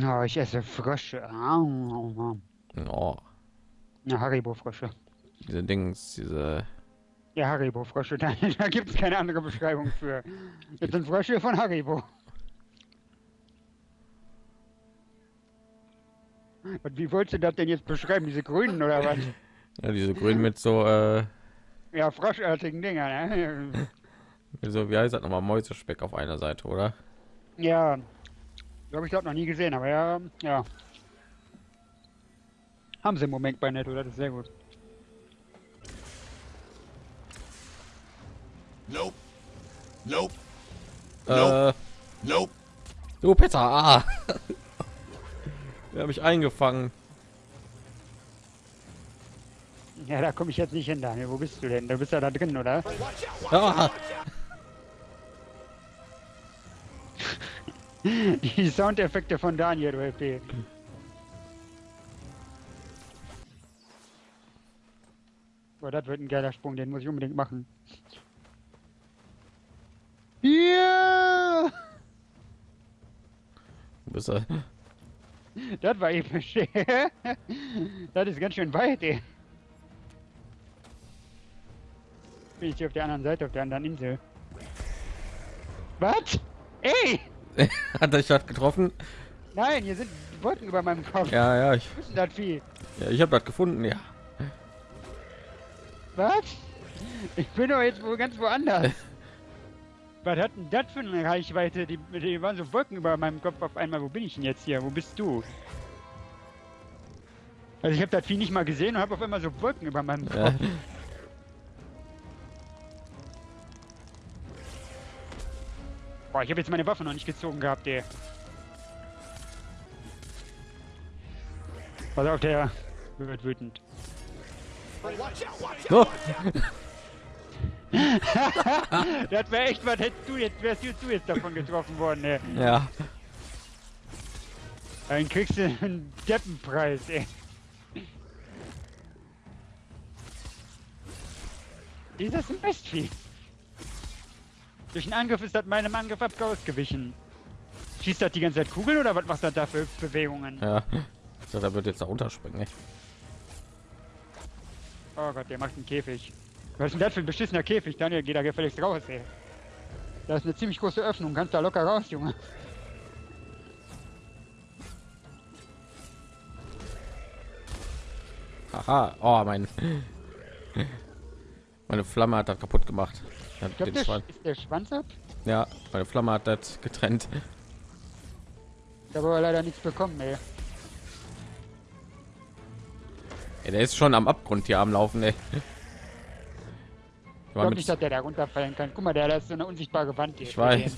Ja, ich esse Frösche. Oh, Ja, Haribo-Frösche. diese Dings, diese. Ja, Haribo-Frösche. Da, da gibt es keine andere Beschreibung für. Das sind Frösche von Haribo. Und wie wolltest du das denn jetzt beschreiben? Diese grünen oder was? Ja, diese grün mit so, äh, Ja, froschartigen Dinger, ne? so, wie heißt das nochmal, Mäusespeck auf einer Seite, oder? Ja. Habe ich das noch nie gesehen, aber ja, ja. Haben sie im Moment bei Netto, das ist sehr gut. Nope. Nope. Äh, Nope. du Peter, ah! Der habe ich eingefangen. Ja, da komme ich jetzt nicht hin, Daniel. Wo bist du denn? Du bist ja da drin, oder? Ah, Die Soundeffekte von Daniel, du LP. Boah, das wird ein geiler Sprung, den muss ich unbedingt machen. Ja! du bist Das war episch. das ist ganz schön weit, ey. Bin ich hier auf der anderen Seite, auf der anderen Insel. Was? Ey! hat er statt getroffen? Nein, hier sind Wolken über meinem Kopf. Ja, ja, ich, das Vieh? ja, ich habe das gefunden, ja. Was? Ich bin doch jetzt wohl ganz woanders. Was hat denn das für eine Reichweite? Die, die waren so Wolken über meinem Kopf auf einmal. Wo bin ich denn jetzt hier? Wo bist du? Also ich habe das Vieh nicht mal gesehen und habe auf einmal so Wolken über meinem Kopf. ja. Boah, ich habe jetzt meine Waffe noch nicht gezogen gehabt, ey. Pass auf, der wird wütend. So. Das wäre echt was, hättest du jetzt, wärst du jetzt davon getroffen worden, ey. Ja, Dann kriegst du einen Deppenpreis, ey. Dieses Mistvieh. Durch einen Angriff ist das meinem Angriff ab ausgewichen. Schießt das die ganze Zeit Kugeln oder was macht das da für Bewegungen? ja. So, da wird jetzt da runterspringen, ey. Oh Gott, der macht einen Käfig. Was ist denn das für ein beschissener Käfig? Daniel, geh da gefälligst raus, ey. Da ist eine ziemlich große Öffnung, kannst da locker raus, Junge. Haha, oh, mein. Meine Flamme hat das kaputt gemacht. Hat Ich glaube, den der Schwan- Sch- ist der Schwanz ab. Ja, meine Flamme hat das getrennt. Ich habe aber leider nichts bekommen, ey. Ey, der ist schon am Abgrund hier am Laufen, ey. Ich glaube nicht, dass der da runterfallen kann. Guck mal, der da ist so eine unsichtbare Wand hier. ich weiß.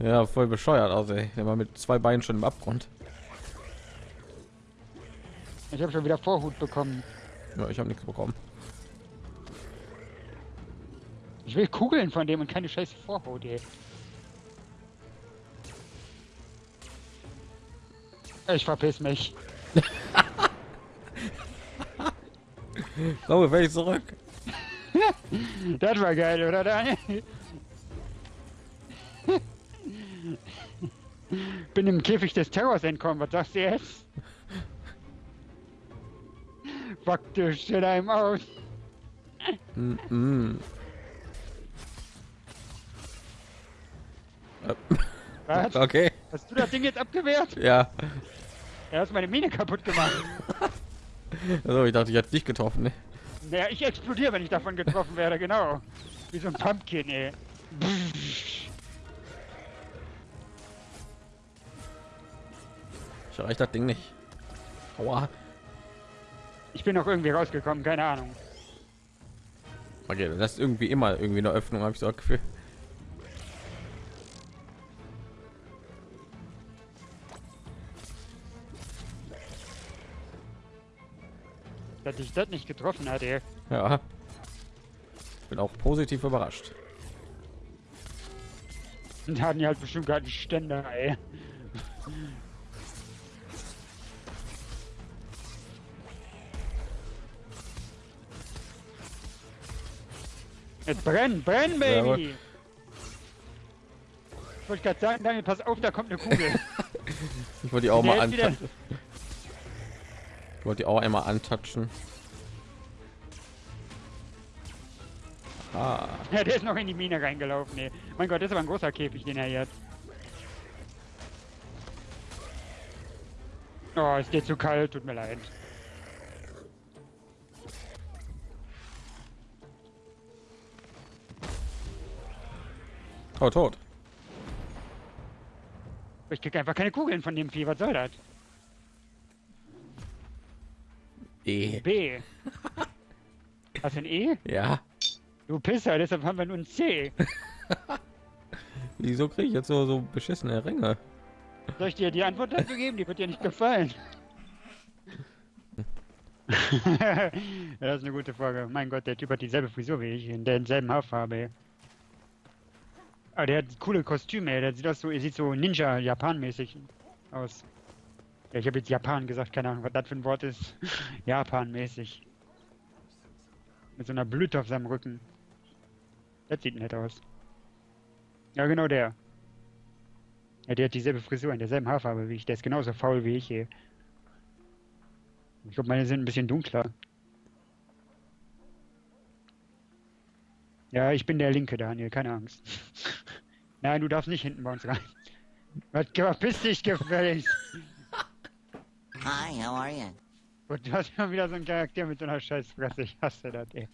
Ja, voll bescheuert aus, ey. Der war mit zwei Beinen schon im Abgrund. Ich habe schon wieder Vorhut bekommen. Ja, ich habe nichts bekommen. Ich will Kugeln von dem und keine scheiß Vorhut, ey. Ich verpiss mich. So, ich zurück. Das war geil, oder Daniel? Bin im Käfig des Terrors entkommen, was sagst du jetzt? Faktisch in einem aus. Mm -mm. Was? Okay. Hast du das Ding jetzt abgewehrt? Ja. Er hat meine Mine kaputt gemacht. Also ich dachte, ich hätte dich getroffen. Ne? Naja, ich explodiere, wenn ich davon getroffen werde, genau. Wie so ein Pumpkin, ey. Ich erreiche das Ding nicht. Aua. Ich bin noch irgendwie rausgekommen, keine Ahnung. Okay, das ist irgendwie immer irgendwie eine Öffnung, habe ich so das Gefühl. Dass ich das nicht getroffen hat, ey. Ja. Bin auch positiv überrascht. Und hatten die halt bestimmt gerade einen Ständer, ey. Jetzt brennen, Jawohl. Baby! Ich wollte gerade sagen, Daniel, pass auf, da kommt eine Kugel. Ich wollte die auch Der mal antatschen. Ich wollte die auch einmal antatschen. Ah, Ja, der ist noch in die Mine reingelaufen. Ey. Mein Gott, das ist aber ein großer Käfig, den er hat. Oh, ist dir zu kalt, tut mir leid. oh, tot. Ich krieg einfach keine Kugeln von dem Vieh, was soll das? E. B. Hast du ein E? Ja. Du Pisser, deshalb haben wir nur ein C. Wieso kriege ich jetzt so so beschissene Ränge? Soll ich dir die Antwort dazu geben? Die wird dir nicht gefallen. ja, das ist eine gute Frage. Mein Gott, der Typ hat dieselbe Frisur wie ich, in derselben Haarfarbe. Aber der hat coole Kostüme, der sieht aus so, er sieht so Ninja-Japan-mäßig aus. Ja, ich habe jetzt Japan gesagt, keine Ahnung, was das für ein Wort ist. Japan-mäßig. Mit so einer Blüte auf seinem Rücken. Das sieht nett aus. Ja, genau der. Ja, der hat dieselbe Frisur in derselben Haarfarbe wie ich. Der ist genauso faul wie ich hier. Ich glaube, meine sind ein bisschen dunkler. Ja, ich bin der Linke, Daniel, keine Angst. Nein, du darfst nicht hinten bei uns rein. Was verpiss dich gefälligst? Hi, how are you? Und du hast schon wieder so einen Charakter mit so einer Scheißfresse. Ich hasse das, ey.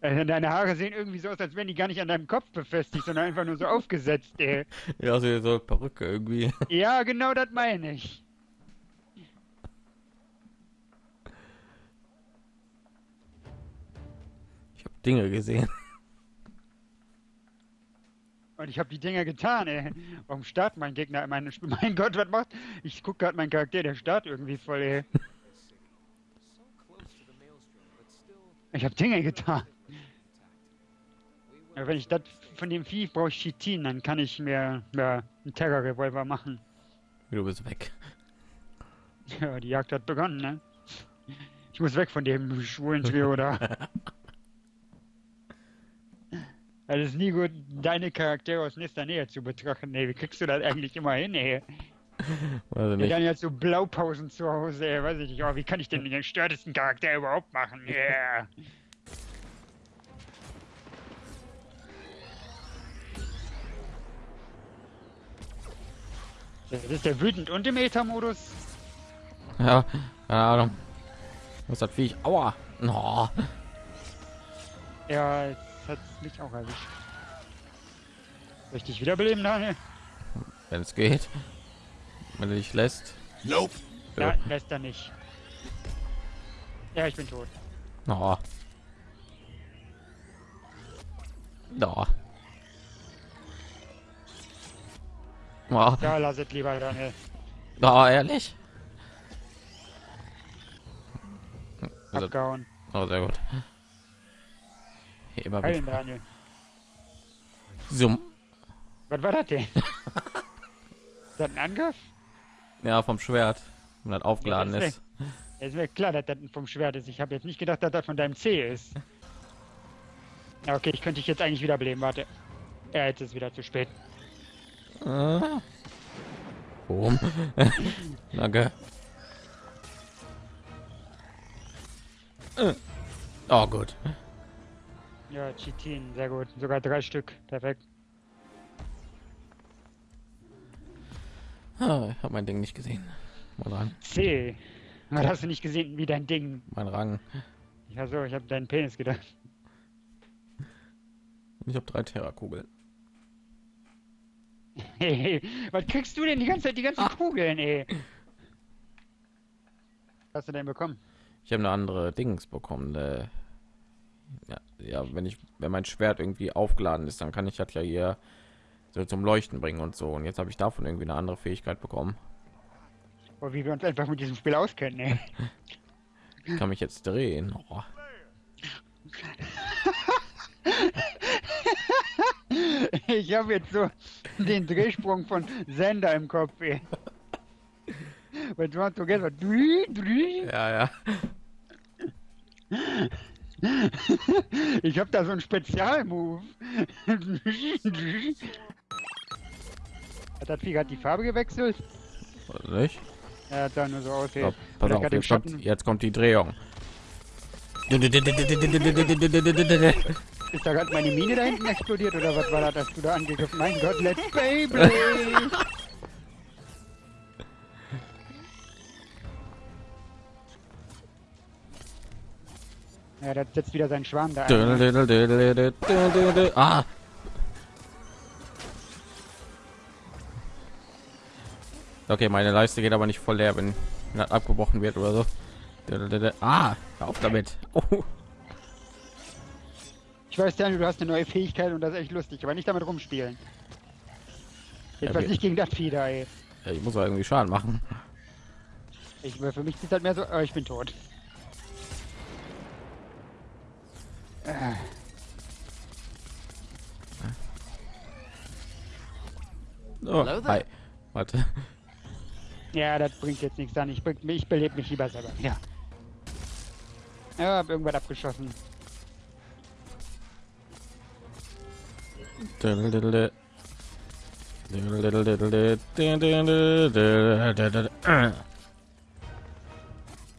Äh, Deine Haare sehen irgendwie so aus, als wären die gar nicht an deinem Kopf befestigt, sondern einfach nur so aufgesetzt, ey. Ja, so, so Perücke irgendwie. Ja, genau das meine ich. Ich habe Dinge gesehen. Ich habe die Dinger getan, ey. Warum startet mein Gegner? Mein, mein Gott, was macht? Ich guck gerade meinen Charakter, der startet irgendwie voll, ey. Ich habe Dinge getan. Ja, wenn ich das von dem Vieh brauche ich Chitin, dann kann ich mir ja, einen Terror-Revolver machen. Du bist weg. Ja, die Jagd hat begonnen, ne? Ich muss weg von dem schwulen Trio da. Es ist nie gut, deine Charaktere aus nächster Nähe zu betrachten. Ey, wie kriegst du das eigentlich immer hin, ey? Weiß ich Ja, nicht. dann jetzt so Blaupausen zu Hause, ey, weiß ich nicht. Oh, wie kann ich denn den störtesten Charakter überhaupt machen? Yeah. Das ist der wütend und im Ether-Modus. Ja, keine Ahnung. Was das Viech? Aua. No. Ja, jetzt hat mich auch erwischt. Soll ich dich wiederbeleben, Daniel? Wenn es geht. Wenn du dich lässt. Nope. Ja. Lässt er nicht. Ja, ich bin tot. No. No. Oh, Ja, lass es lieber, Daniel. oh, ehrlich? Also, Abgehauen. oh, sehr gut. Hier immer mit Daniel. Zoom. Was war das denn? ist das ein Angriff? Ja, vom Schwert. Wenn das aufgeladen Ja, das ist. Ja, ist mir klar, dass das vom Schwert ist. Ich habe jetzt nicht gedacht, dass das von deinem C ist. Ja, okay, ich könnte dich jetzt eigentlich wiederbeleben. Warte. Ja, jetzt ist es wieder zu spät. Ah. Boom. Danke. Äh. Oh, gut. Ja, Chitin, sehr gut. Sogar drei Stück. Perfekt. Ah, ich habe mein Ding nicht gesehen. Mein Rang. C. Was hast du nicht gesehen, wie dein Ding? Mein Rang. Ja, so, ich habe deinen Penis gedacht. Ich habe drei Terrakugeln. Hey, was kriegst du denn die ganze Zeit die ganzen Kugeln, ey? Was hast du denn bekommen? Ich habe eine andere Dings bekommen. Äh, ja, ja, wenn ich, wenn mein Schwert irgendwie aufgeladen ist, dann kann ich das ja hier so zum Leuchten bringen und so. Und jetzt habe ich davon irgendwie eine andere Fähigkeit bekommen. Oh, wie wir uns einfach mit diesem Spiel auskennen, ey. Ich kann mich jetzt drehen. Oh. Ich habe jetzt so den Drehsprung von Sender im Kopf, ey. Ja, ja. Ich habe da so einen Spezialmove. Hat das Vieh gerade die Farbe gewechselt? Oder nicht? Ja, sah nur so aus. So, pass auf, jetzt kommt, jetzt kommt die Drehung. Ist da gerade meine Mine da hinten explodiert oder was war das, dass du da angegriffen? Mein Gott, let's Beyblade! ja, das setzt wieder seinen Schwarm da ne? Ah! Okay, meine Leiste geht aber nicht voll leer, wenn das abgebrochen wird oder so. Ah, auf damit. Oh. Ich weiß, Daniel, du hast eine neue Fähigkeit und das ist echt lustig, aber nicht damit rumspielen. Jedenfalls wir- nicht gegen das Vieh da, ey. Ja, Ich muss irgendwie Schaden machen. Ich, für mich sieht halt mehr so, oh, ich bin tot. Oh, hi. Warte. Ja, das bringt jetzt nichts an. Ich, bring- ich belebe mich lieber selber. Ja. Ja, hab irgendwas abgeschossen.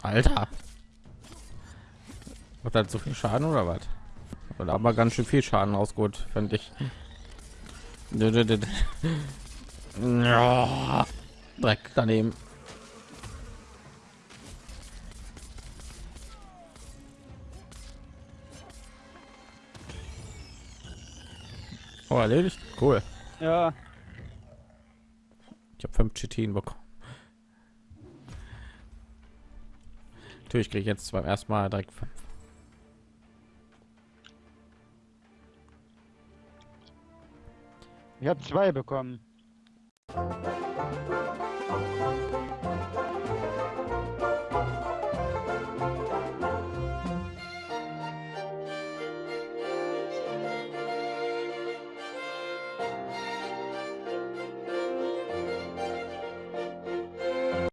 Alter. Macht das so viel Schaden oder was? Oder aber ganz schön viel Schaden aus gut, finde ich. Ja, Dreck daneben. Oh, erledigt. Cool. Ja, Ich habe fünf Chitin bekommen. Natürlich kriege ich jetzt beim ersten Mal direkt fünf. ich habe zwei bekommen. Thank you.